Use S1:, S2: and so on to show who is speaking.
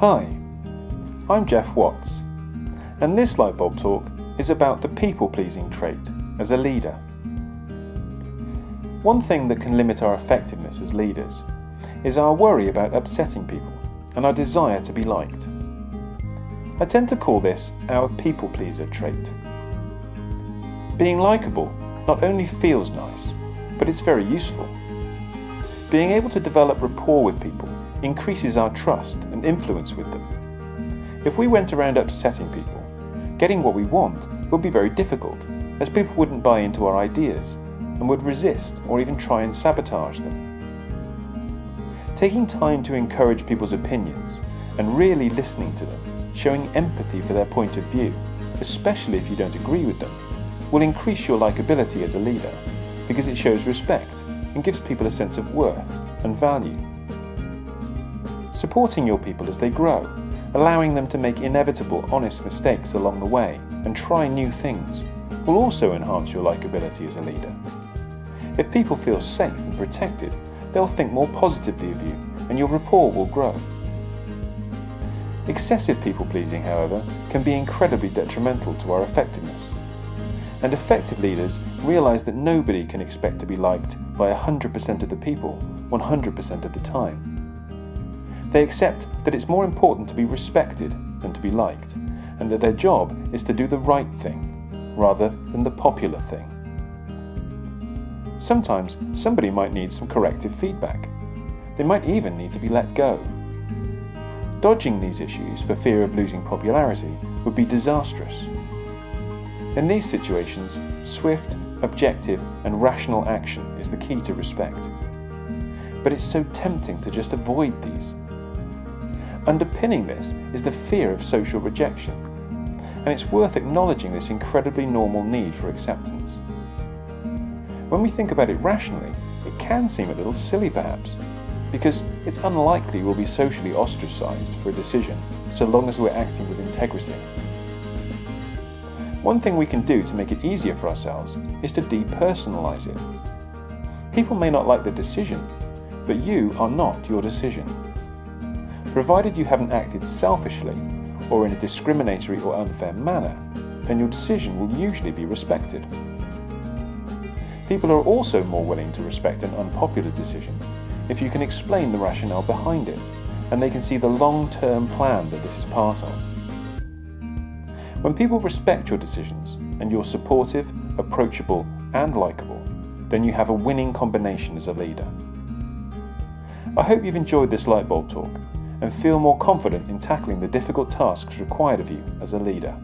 S1: Hi, I'm Jeff Watts, and this Lightbulb Talk is about the people-pleasing trait as a leader. One thing that can limit our effectiveness as leaders is our worry about upsetting people and our desire to be liked. I tend to call this our people-pleaser trait. Being likeable not only feels nice, but it's very useful. Being able to develop rapport with people increases our trust and influence with them. If we went around upsetting people, getting what we want would be very difficult, as people wouldn't buy into our ideas and would resist or even try and sabotage them. Taking time to encourage people's opinions and really listening to them, showing empathy for their point of view, especially if you don't agree with them, will increase your likability as a leader because it shows respect and gives people a sense of worth and value. Supporting your people as they grow, allowing them to make inevitable honest mistakes along the way and try new things will also enhance your likability as a leader. If people feel safe and protected, they'll think more positively of you and your rapport will grow. Excessive people pleasing, however, can be incredibly detrimental to our effectiveness. And effective leaders realise that nobody can expect to be liked by 100% of the people 100% of the time. They accept that it's more important to be respected than to be liked, and that their job is to do the right thing, rather than the popular thing. Sometimes somebody might need some corrective feedback. They might even need to be let go. Dodging these issues for fear of losing popularity would be disastrous. In these situations, swift, objective and rational action is the key to respect. But it's so tempting to just avoid these Underpinning this is the fear of social rejection, and it's worth acknowledging this incredibly normal need for acceptance. When we think about it rationally, it can seem a little silly perhaps, because it's unlikely we'll be socially ostracised for a decision so long as we're acting with integrity. One thing we can do to make it easier for ourselves is to depersonalise it. People may not like the decision, but you are not your decision provided you haven't acted selfishly or in a discriminatory or unfair manner, then your decision will usually be respected. People are also more willing to respect an unpopular decision if you can explain the rationale behind it and they can see the long-term plan that this is part of. When people respect your decisions and you're supportive, approachable and likeable, then you have a winning combination as a leader. I hope you've enjoyed this lightbulb talk and feel more confident in tackling the difficult tasks required of you as a leader.